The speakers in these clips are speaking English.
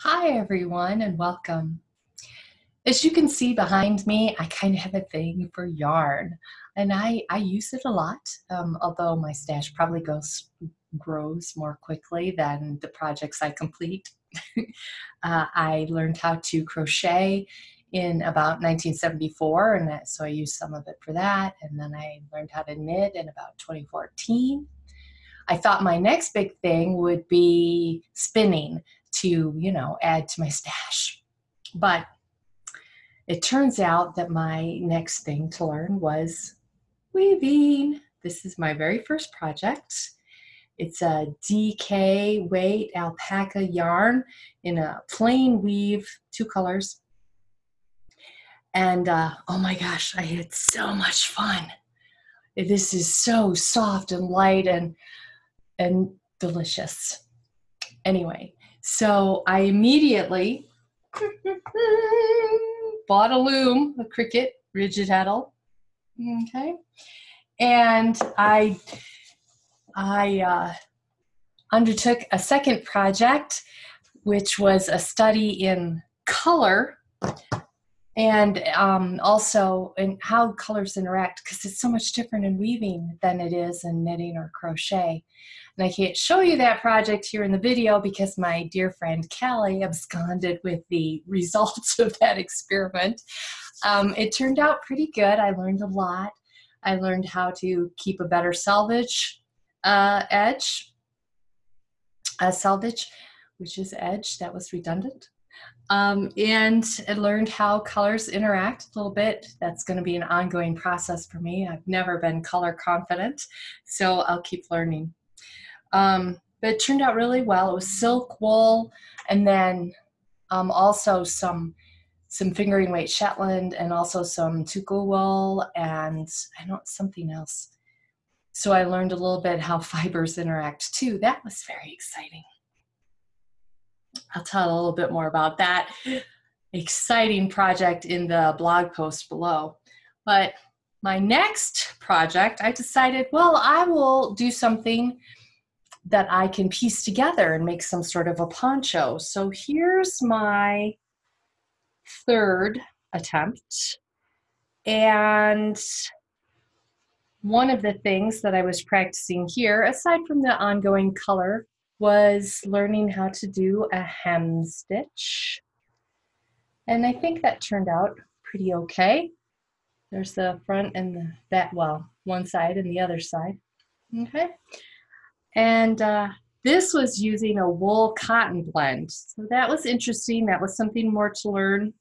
Hi, everyone, and welcome. As you can see behind me, I kind of have a thing for yarn, and I, I use it a lot, um, although my stash probably goes grows more quickly than the projects I complete. uh, I learned how to crochet in about 1974, and that, so I used some of it for that, and then I learned how to knit in about 2014. I thought my next big thing would be spinning to, you know, add to my stash. But it turns out that my next thing to learn was weaving. This is my very first project. It's a DK weight alpaca yarn in a plain weave, two colors. And uh, oh my gosh, I had so much fun. This is so soft and light and and delicious. Anyway, so I immediately bought a loom, a Cricket rigid heddle. Okay. And I I uh, undertook a second project, which was a study in color and um, also in how colors interact because it's so much different in weaving than it is in knitting or crochet. And I can't show you that project here in the video because my dear friend Callie absconded with the results of that experiment. Um, it turned out pretty good. I learned a lot. I learned how to keep a better selvage uh, edge, a selvage, which is edge, that was redundant. Um, and I learned how colors interact a little bit. That's going to be an ongoing process for me. I've never been color confident, so I'll keep learning. Um, but it turned out really well. It was silk wool and then um, also some some fingering weight Shetland and also some Tukuwool and I know something else. So I learned a little bit how fibers interact too. That was very exciting. I'll tell a little bit more about that exciting project in the blog post below. But my next project, I decided, well, I will do something that I can piece together and make some sort of a poncho. So here's my third attempt. And one of the things that I was practicing here, aside from the ongoing color, was learning how to do a hem stitch. And I think that turned out pretty okay. There's the front and the, that, well, one side and the other side. Okay. And uh, this was using a wool cotton blend. So that was interesting. That was something more to learn.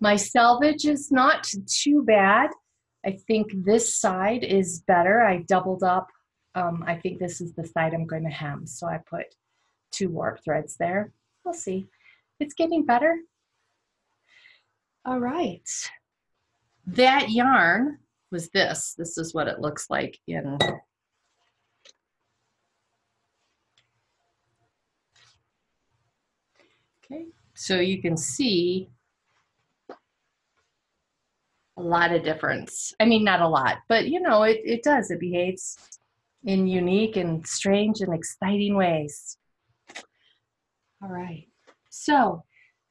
My selvage is not too bad. I think this side is better. I doubled up. Um, I think this is the side I'm going to hem. So I put two warp threads there. We'll see. It's getting better. All right. That yarn was this. This is what it looks like in Okay, so you can see a lot of difference. I mean, not a lot, but you know, it, it does. It behaves in unique and strange and exciting ways. All right, so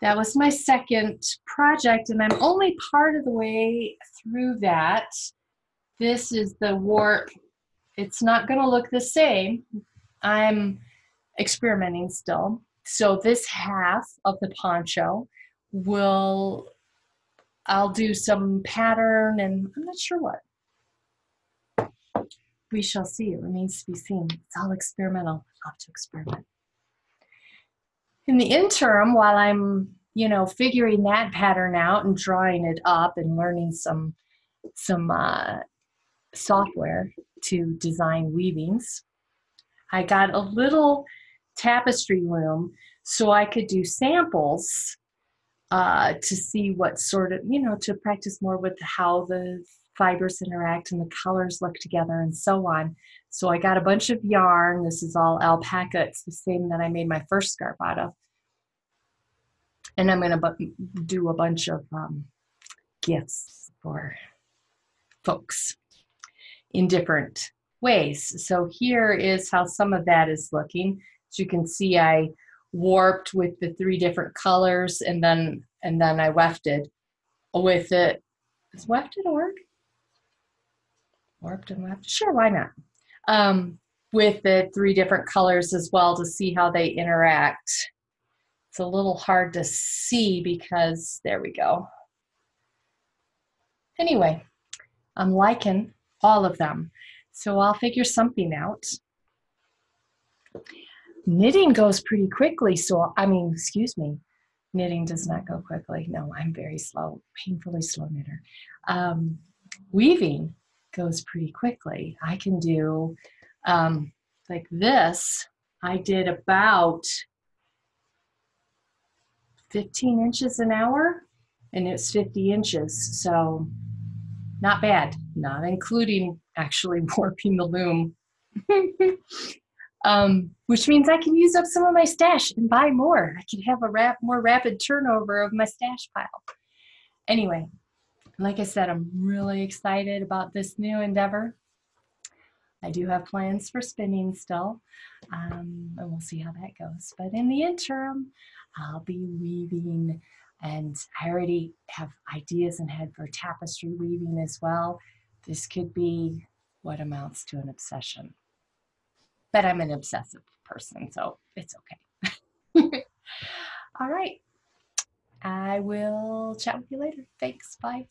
that was my second project, and I'm only part of the way through that. This is the warp. It's not going to look the same. I'm experimenting still. So this half of the poncho will, I'll do some pattern and I'm not sure what. We shall see. It remains to be seen. It's all experimental. I'll have to experiment. In the interim, while I'm, you know, figuring that pattern out and drawing it up and learning some, some uh, software to design weavings, I got a little tapestry loom so I could do samples uh, to see what sort of, you know, to practice more with how the fibers interact and the colors look together and so on. So I got a bunch of yarn. This is all alpaca. It's the same that I made my first scarf out of. And I'm going to do a bunch of um, gifts for folks in different ways. So here is how some of that is looking. As you can see, I warped with the three different colors and then and then I wefted with it. Is wefted word? Warped and wefted? Sure, why not? Um, with the three different colors as well to see how they interact. It's a little hard to see because, there we go. Anyway, I'm liking all of them. So I'll figure something out. Knitting goes pretty quickly. So, I mean, excuse me, knitting does not go quickly. No, I'm very slow, painfully slow knitter. Um, weaving goes pretty quickly. I can do um, like this. I did about 15 inches an hour and it's 50 inches. So not bad, not including actually warping the loom. um, which means I can use up some of my stash and buy more. I can have a rap more rapid turnover of my stash pile. Anyway, like I said, I'm really excited about this new endeavor. I do have plans for spinning still, um, and we'll see how that goes. But in the interim, I'll be weaving and I already have ideas in head for tapestry weaving as well. This could be what amounts to an obsession. But I'm an obsessive person, so it's okay. All right. I will chat with you later. Thanks. Bye.